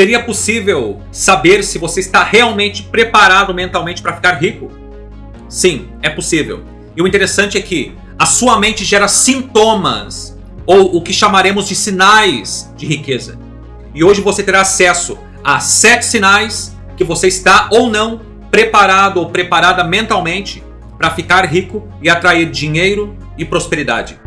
Seria possível saber se você está realmente preparado mentalmente para ficar rico? Sim, é possível. E o interessante é que a sua mente gera sintomas, ou o que chamaremos de sinais de riqueza. E hoje você terá acesso a sete sinais que você está ou não preparado ou preparada mentalmente para ficar rico e atrair dinheiro e prosperidade.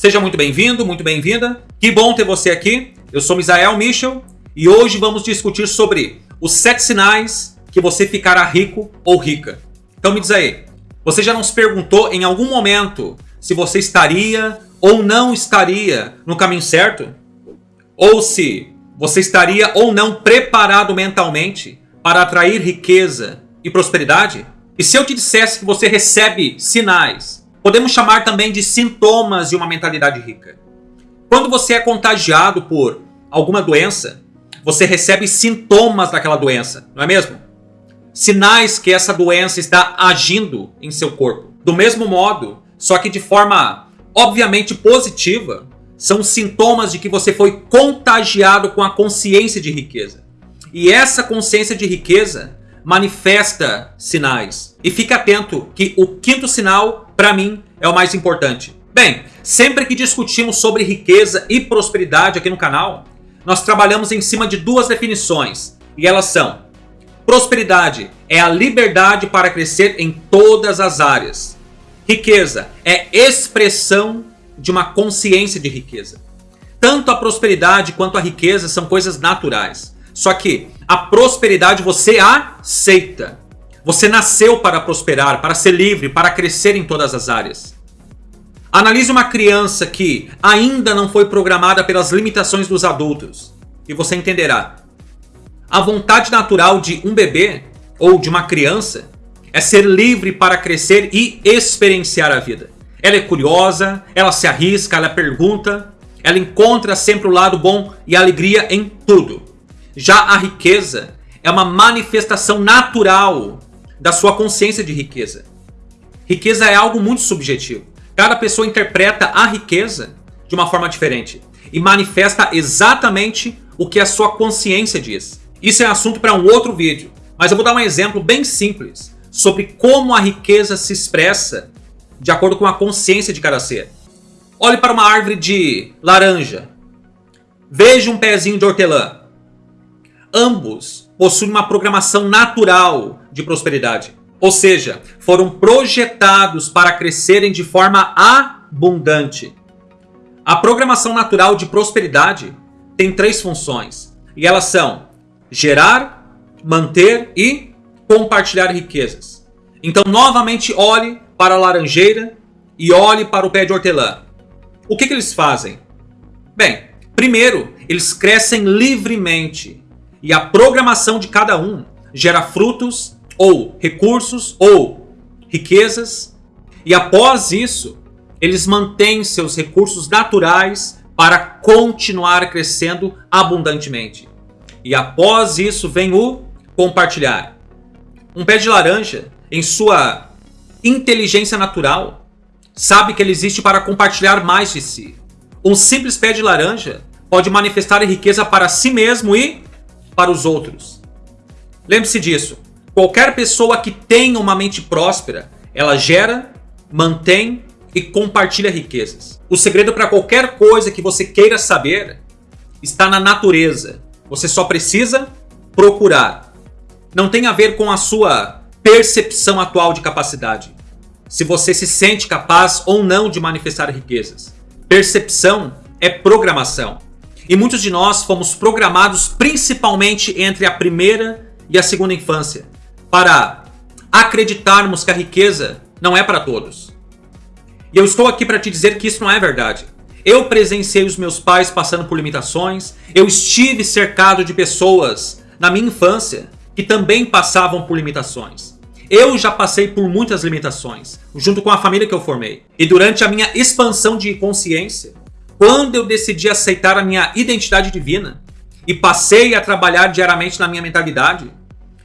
Seja muito bem-vindo, muito bem-vinda. Que bom ter você aqui. Eu sou Misael Michel e hoje vamos discutir sobre os sete sinais que você ficará rico ou rica. Então me diz aí, você já não se perguntou em algum momento se você estaria ou não estaria no caminho certo? Ou se você estaria ou não preparado mentalmente para atrair riqueza e prosperidade? E se eu te dissesse que você recebe sinais Podemos chamar também de sintomas de uma mentalidade rica. Quando você é contagiado por alguma doença, você recebe sintomas daquela doença, não é mesmo? Sinais que essa doença está agindo em seu corpo. Do mesmo modo, só que de forma obviamente positiva, são sintomas de que você foi contagiado com a consciência de riqueza. E essa consciência de riqueza manifesta sinais. E fique atento que o quinto sinal, para mim, é o mais importante. Bem, sempre que discutimos sobre riqueza e prosperidade aqui no canal, nós trabalhamos em cima de duas definições. E elas são: prosperidade é a liberdade para crescer em todas as áreas. Riqueza é expressão de uma consciência de riqueza. Tanto a prosperidade quanto a riqueza são coisas naturais. Só que a prosperidade você aceita. Você nasceu para prosperar, para ser livre, para crescer em todas as áreas. Analise uma criança que ainda não foi programada pelas limitações dos adultos e você entenderá. A vontade natural de um bebê ou de uma criança é ser livre para crescer e experienciar a vida. Ela é curiosa, ela se arrisca, ela pergunta, ela encontra sempre o lado bom e alegria em tudo. Já a riqueza é uma manifestação natural da sua consciência de riqueza. Riqueza é algo muito subjetivo. Cada pessoa interpreta a riqueza de uma forma diferente e manifesta exatamente o que a sua consciência diz. Isso é assunto para um outro vídeo, mas eu vou dar um exemplo bem simples sobre como a riqueza se expressa de acordo com a consciência de cada ser. Olhe para uma árvore de laranja. Veja um pezinho de hortelã. Ambos possuem uma programação natural de prosperidade. Ou seja, foram projetados para crescerem de forma abundante. A programação natural de prosperidade tem três funções. E elas são gerar, manter e compartilhar riquezas. Então, novamente, olhe para a laranjeira e olhe para o pé de hortelã. O que, que eles fazem? Bem, primeiro, eles crescem livremente e a programação de cada um gera frutos ou recursos ou riquezas. E após isso, eles mantêm seus recursos naturais para continuar crescendo abundantemente. E após isso vem o compartilhar. Um pé de laranja, em sua inteligência natural, sabe que ele existe para compartilhar mais de si. Um simples pé de laranja pode manifestar riqueza para si mesmo e para os outros. Lembre-se disso. Qualquer pessoa que tenha uma mente próspera, ela gera, mantém e compartilha riquezas. O segredo para qualquer coisa que você queira saber está na natureza. Você só precisa procurar. Não tem a ver com a sua percepção atual de capacidade. Se você se sente capaz ou não de manifestar riquezas. Percepção é programação. E muitos de nós fomos programados principalmente entre a primeira e a segunda infância para acreditarmos que a riqueza não é para todos. E eu estou aqui para te dizer que isso não é verdade. Eu presenciei os meus pais passando por limitações, eu estive cercado de pessoas na minha infância que também passavam por limitações. Eu já passei por muitas limitações, junto com a família que eu formei. E durante a minha expansão de consciência, quando eu decidi aceitar a minha identidade divina e passei a trabalhar diariamente na minha mentalidade,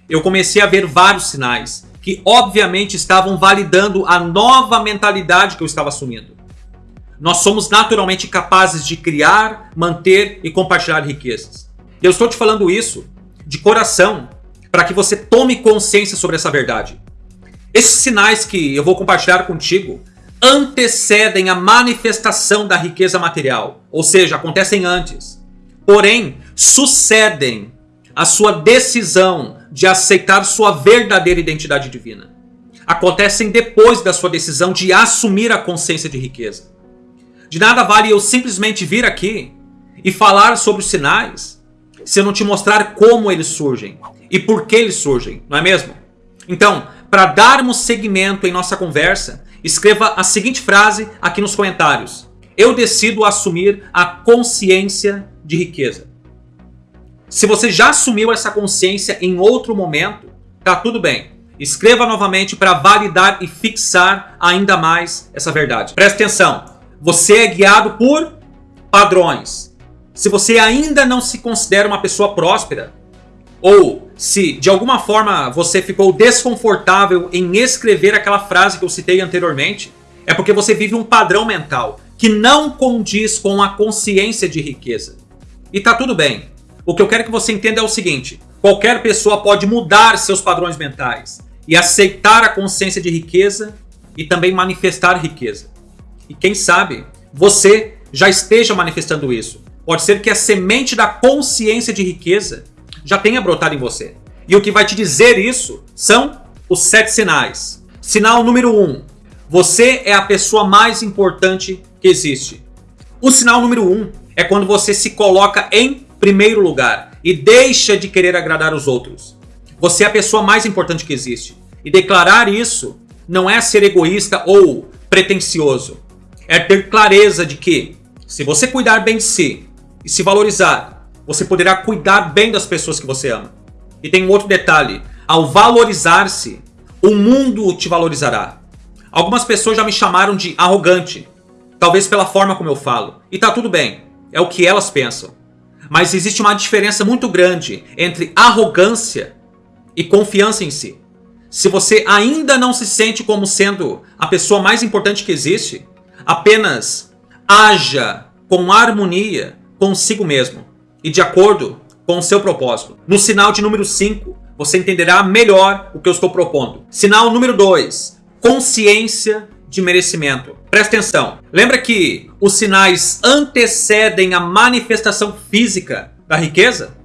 eu comecei a ver vários sinais que obviamente estavam validando a nova mentalidade que eu estava assumindo. nós somos naturalmente capazes de criar, manter e compartilhar riquezas. Eu estou te falando isso de coração para que você tome consciência sobre essa verdade. Esses sinais que eu vou compartilhar contigo antecedem a manifestação da riqueza material, ou seja, acontecem antes. Porém, sucedem a sua decisão de aceitar sua verdadeira identidade divina. Acontecem depois da sua decisão de assumir a consciência de riqueza. De nada vale eu simplesmente vir aqui e falar sobre os sinais se eu não te mostrar como eles surgem e por que eles surgem, não é mesmo? Então, para darmos seguimento em nossa conversa, escreva a seguinte frase aqui nos comentários. Eu decido assumir a consciência de riqueza. Se você já assumiu essa consciência em outro momento, tá tudo bem. Escreva novamente para validar e fixar ainda mais essa verdade. Preste atenção. Você é guiado por padrões. Se você ainda não se considera uma pessoa próspera, ou se de alguma forma você ficou desconfortável em escrever aquela frase que eu citei anteriormente, é porque você vive um padrão mental que não condiz com a consciência de riqueza. E tá tudo bem. O que eu quero que você entenda é o seguinte: qualquer pessoa pode mudar seus padrões mentais e aceitar a consciência de riqueza e também manifestar riqueza. E quem sabe você já esteja manifestando isso. Pode ser que a semente da consciência de riqueza já tenha brotado em você. E o que vai te dizer isso são os sete sinais. Sinal número um: você é a pessoa mais importante que existe. O sinal número um é quando você se coloca em primeiro lugar e deixa de querer agradar os outros. Você é a pessoa mais importante que existe. E declarar isso não é ser egoísta ou pretensioso. É ter clareza de que, se você cuidar bem de si e se valorizar, você poderá cuidar bem das pessoas que você ama. E tem um outro detalhe: ao valorizar-se, o mundo te valorizará. Algumas pessoas já me chamaram de arrogante, talvez pela forma como eu falo. E tá tudo bem, é o que elas pensam. Mas existe uma diferença muito grande entre arrogância e confiança em si. Se você ainda não se sente como sendo a pessoa mais importante que existe, apenas haja com harmonia consigo mesmo e de acordo com o seu propósito. No sinal de número 5, você entenderá melhor o que eu estou propondo. Sinal número 2, consciência de merecimento. Presta atenção. Lembra que os sinais antecedem a manifestação física da riqueza?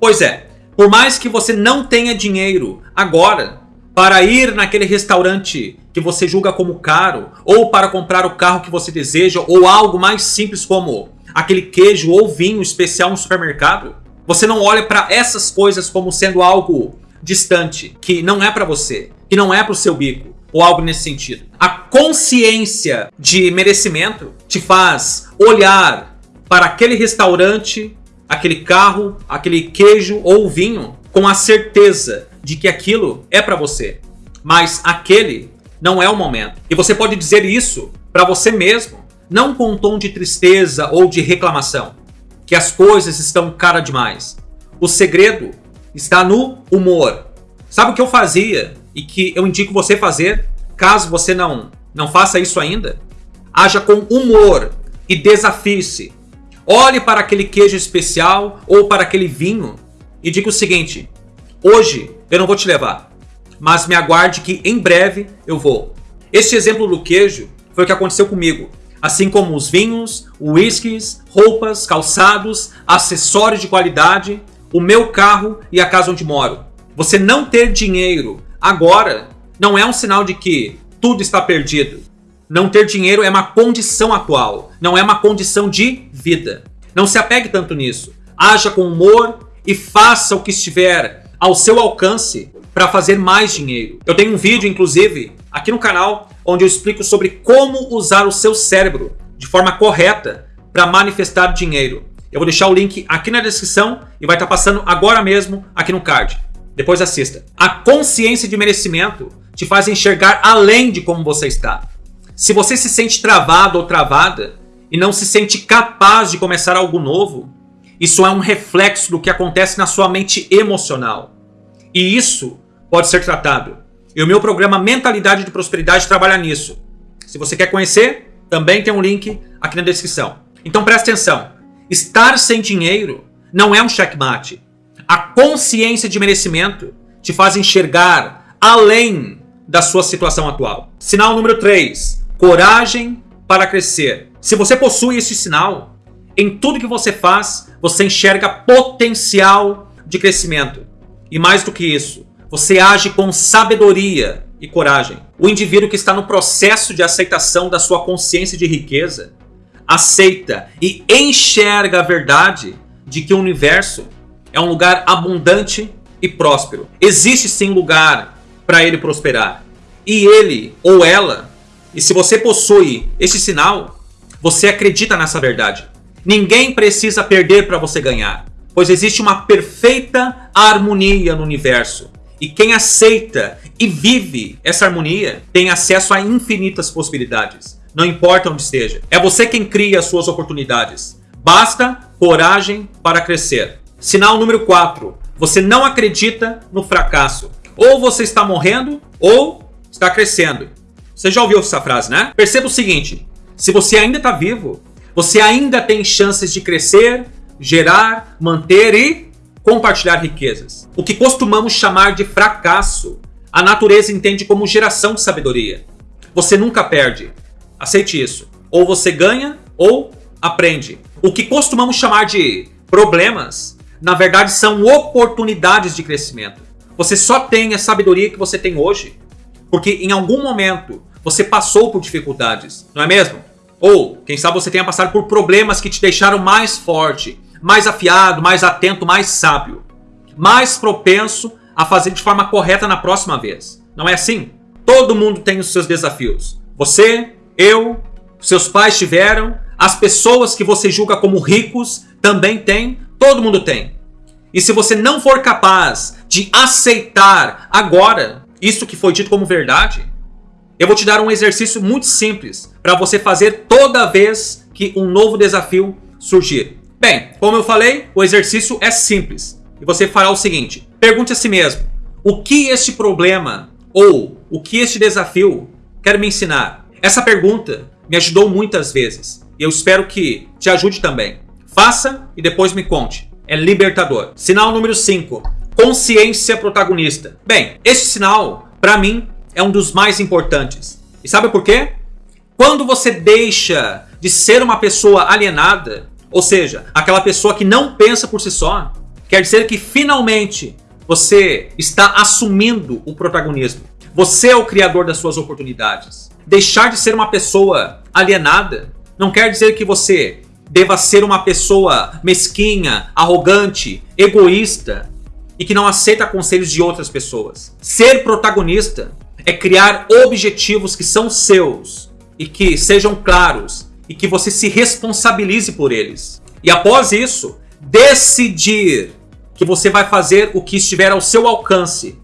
Pois é, por mais que você não tenha dinheiro agora para ir naquele restaurante que você julga como caro, ou para comprar o carro que você deseja, ou algo mais simples como aquele queijo ou vinho especial no supermercado, você não olha para essas coisas como sendo algo distante, que não é para você, que não é para o seu bico, ou algo nesse sentido. A consciência de merecimento te faz olhar para aquele restaurante, aquele carro, aquele queijo ou vinho com a certeza de que aquilo é para você, mas aquele não é o momento. E você pode dizer isso para você mesmo, não com um tom de tristeza ou de reclamação, que as coisas estão cara demais. O segredo está no humor. Sabe o que eu fazia e que eu indico você fazer, caso você não não faça isso ainda? Haja com humor e desafie-se. Olhe para aquele queijo especial ou para aquele vinho e diga o seguinte: Hoje eu não vou te levar, mas me aguarde que em breve eu vou. Este exemplo do queijo foi o que aconteceu comigo. Assim como os vinhos, whiskies, roupas, calçados, acessórios de qualidade, o meu carro e a casa onde moro. Você não ter dinheiro agora não é um sinal de que tudo está perdido. Não ter dinheiro é uma condição atual, não é uma condição de vida. Não se apegue tanto nisso. Haja com humor e faça o que estiver ao seu alcance para fazer mais dinheiro. Eu tenho um vídeo, inclusive, aqui no canal, onde eu explico sobre como usar o seu cérebro de forma correta para manifestar dinheiro. Eu vou deixar o link aqui na descrição e vai estar tá passando agora mesmo aqui no card. Depois assista. A consciência de merecimento te faz enxergar além de como você está. Se você se sente travado ou travada e não se sente capaz de começar algo novo, isso é um reflexo do que acontece na sua mente emocional. E isso pode ser tratado. E o meu programa Mentalidade de Prosperidade trabalha nisso. Se você quer conhecer, Também tem um link aqui na descrição. Então presta atenção. Estar sem dinheiro não é um checkmate. A consciência de merecimento te faz enxergar além da sua situação atual. Sinal número 3. Coragem para crescer. Se você possui esse sinal, em tudo que você faz, você enxerga potencial de crescimento. E mais do que isso, você age com sabedoria e coragem. O indivíduo que está no processo de aceitação da sua consciência de riqueza aceita e enxerga a verdade de que o universo é um lugar abundante e próspero. Existe sim lugar para ele prosperar. E ele ou ela, e se você possui este sinal, você acredita nessa verdade. Ninguém precisa perder para você ganhar, pois existe uma perfeita harmonia no universo. E quem aceita e vive essa harmonia tem acesso a infinitas possibilidades. Não importa onde esteja. É você quem cria as suas oportunidades. Basta coragem para crescer. Sinal número 4. Você não acredita no fracasso. Ou você está morrendo ou está crescendo. Você já ouviu essa frase, né? Perceba o seguinte: se você ainda está vivo, você ainda tem chances de crescer, gerar, manter e compartilhar riquezas. O que costumamos chamar de fracasso, a natureza entende como geração de sabedoria. Você nunca perde. Aceite isso. Ou você ganha ou aprende. O que costumamos chamar de problemas, na verdade são oportunidades de crescimento. Você só tem a sabedoria que você tem hoje porque em algum momento você passou por dificuldades, não é mesmo? Ou, quem sabe você tenha passado por problemas que te deixaram mais forte, mais afiado, mais atento, mais sábio, mais propenso a fazer de forma correta na próxima vez. Não é assim? Todo mundo tem os seus desafios. Você, eu, seus pais tiveram, as pessoas que você julga como ricos também têm, todo mundo tem. E se você não for capaz de aceitar agora isso que foi dito como verdade, eu vou te dar um exercício muito simples para você fazer toda vez que um novo desafio surgir. Bem, como eu falei, o exercício é simples. E você fará o seguinte: pergunte a si mesmo: o que este problema ou o que este desafio quer me ensinar? Essa pergunta me ajudou muitas vezes e eu espero que te ajude também. Faça e depois me conte. É libertador. Sinal número 5: consciência protagonista. Bem, este sinal, para mim, é um dos mais importantes. E sabe por quê? Quando você deixa de ser uma pessoa alienada ou seja, aquela pessoa que não pensa por si só, quer dizer que finalmente você está assumindo o protagonismo. Você é o criador das suas oportunidades. Deixar de ser uma pessoa alienada não quer dizer que você deva ser uma pessoa mesquinha, arrogante, egoísta e que não aceita conselhos de outras pessoas. Ser protagonista é criar objetivos que são seus e que sejam claros e que você se responsabilize por eles. E após isso, decidir que você vai fazer o que estiver ao seu alcance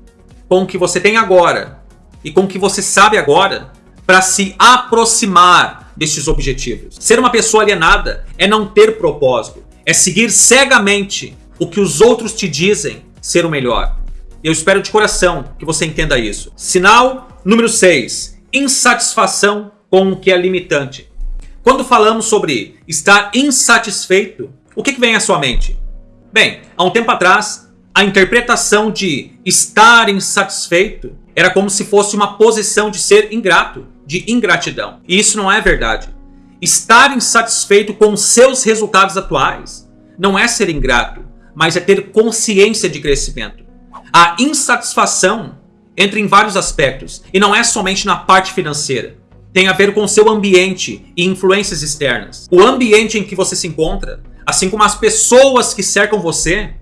com o que você tem agora e com o que você sabe agora para se aproximar destes objetivos. Ser uma pessoa alienada é não ter propósito, é seguir cegamente o que os outros te dizem ser o melhor. Eu espero de coração que você entenda isso. Sinal número 6: insatisfação com o que é limitante. Quando falamos sobre estar insatisfeito, o que, vem à sua mente? Bem, há um tempo atrás, a interpretação de estar insatisfeito era como se fosse uma posição de ser ingrato, de ingratidão. E isso não é verdade. Estar insatisfeito com seus resultados atuais não é ser ingrato, mas é ter consciência de crescimento. A insatisfação entra em vários aspectos e não é somente na parte financeira tem a ver com seu ambiente e influências externas. O ambiente em que você se encontra, assim como as pessoas que cercam você,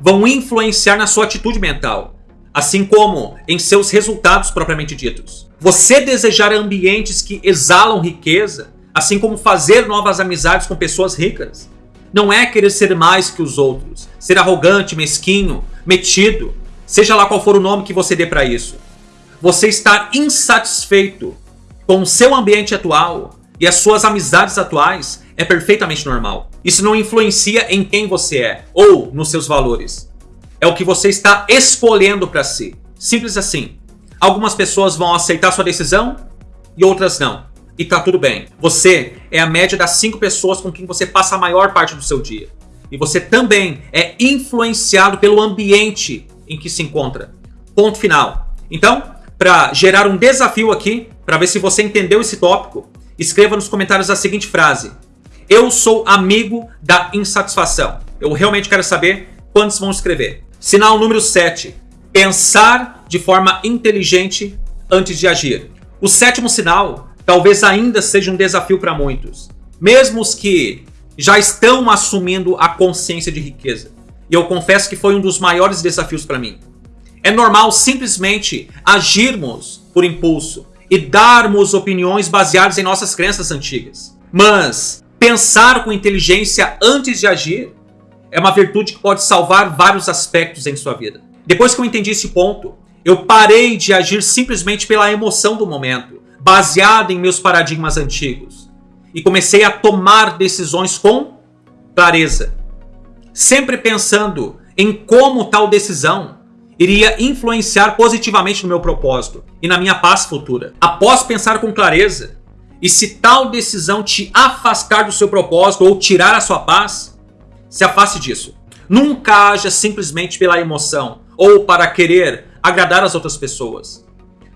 vão influenciar na sua atitude mental, assim como em seus resultados propriamente ditos. Você desejar ambientes que exalam riqueza, assim como fazer novas amizades com pessoas ricas, não é querer ser mais que os outros, ser arrogante, mesquinho, metido, seja lá qual for o nome que você dê para isso. Você estar insatisfeito com o seu ambiente atual e as suas amizades atuais é perfeitamente normal. Isso não influencia em quem você é ou nos seus valores. É o que você está escolhendo para si. Simples assim. Algumas pessoas vão aceitar sua decisão e outras não. e tá tudo bem. Você é a média das cinco pessoas com quem você passa a maior parte do seu dia. E você também é influenciado pelo ambiente em que se encontra. Ponto final. Então, para gerar um desafio aqui, para ver se você entendeu esse tópico, escreva nos comentários a seguinte frase: Eu sou amigo da insatisfação. Eu realmente quero saber quantos vão escrever. Sinal número 7. Pensar de forma inteligente antes de agir. O sétimo sinal talvez ainda seja um desafio para muitos, mesmo os que já estão assumindo a consciência de riqueza. E eu confesso que foi um dos maiores desafios para mim. É normal simplesmente agirmos por impulso e darmos opiniões baseadas em nossas crenças antigas. Mas pensar com inteligência antes de agir é uma virtude que pode salvar vários aspectos em sua vida. Depois que eu entendi esse ponto, eu parei de agir simplesmente pela emoção do momento baseado em meus paradigmas antigos. E comecei a tomar decisões com clareza, sempre pensando em como tal decisão iria influenciar positivamente no meu propósito e na minha paz futura. Após pensar com clareza, e se tal decisão te afastar do seu propósito ou tirar a sua paz, se afaste disso. Nunca haja simplesmente pela emoção ou para querer agradar as outras pessoas.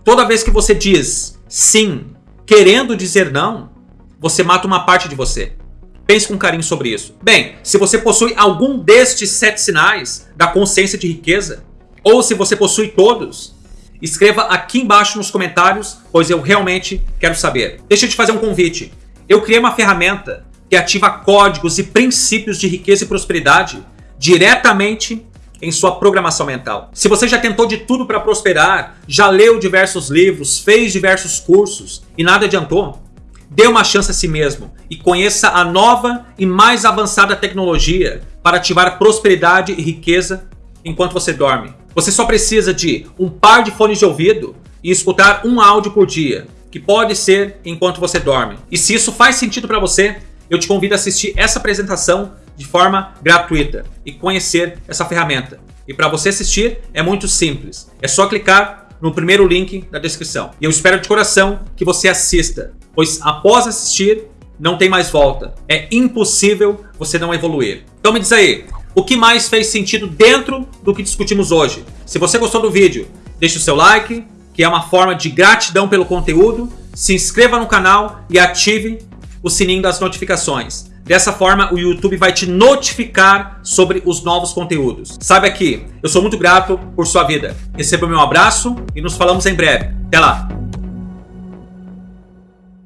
Toda vez que você diz sim, querendo dizer não, você mata uma parte de você. Pense com carinho sobre isso. Bem, se você possui algum destes sete sinais da consciência de riqueza, ou se você possui todos, escreva aqui embaixo nos comentários, pois eu realmente quero saber. Deixa eu te fazer um convite. Eu criei uma ferramenta que ativa códigos e princípios de riqueza e prosperidade diretamente em sua programação mental. Se você já tentou de tudo para prosperar, já leu diversos livros, fez diversos cursos e nada adiantou, dê uma chance a si mesmo e conheça a nova e mais avançada tecnologia para ativar prosperidade e riqueza enquanto você dorme. Você só precisa de um par de fones de ouvido e escutar um áudio por dia, que pode ser enquanto você dorme. E se isso faz sentido para você, eu te convido a assistir essa apresentação de forma gratuita e conhecer essa ferramenta. E para você assistir é muito simples. É só clicar no primeiro link da descrição. E eu espero de coração que você assista, pois após assistir não tem mais volta. É impossível você não evoluir. Então me diz aí, o que mais fez sentido dentro do que discutimos hoje? Se você gostou do vídeo, deixe o seu like, que é uma forma de gratidão pelo conteúdo. Se inscreva no canal e ative o sininho das notificações. Dessa forma, o YouTube vai te notificar sobre os novos conteúdos. Sabe aqui, eu sou muito grato por sua vida. Receba meu abraço e nos falamos em breve. Até lá!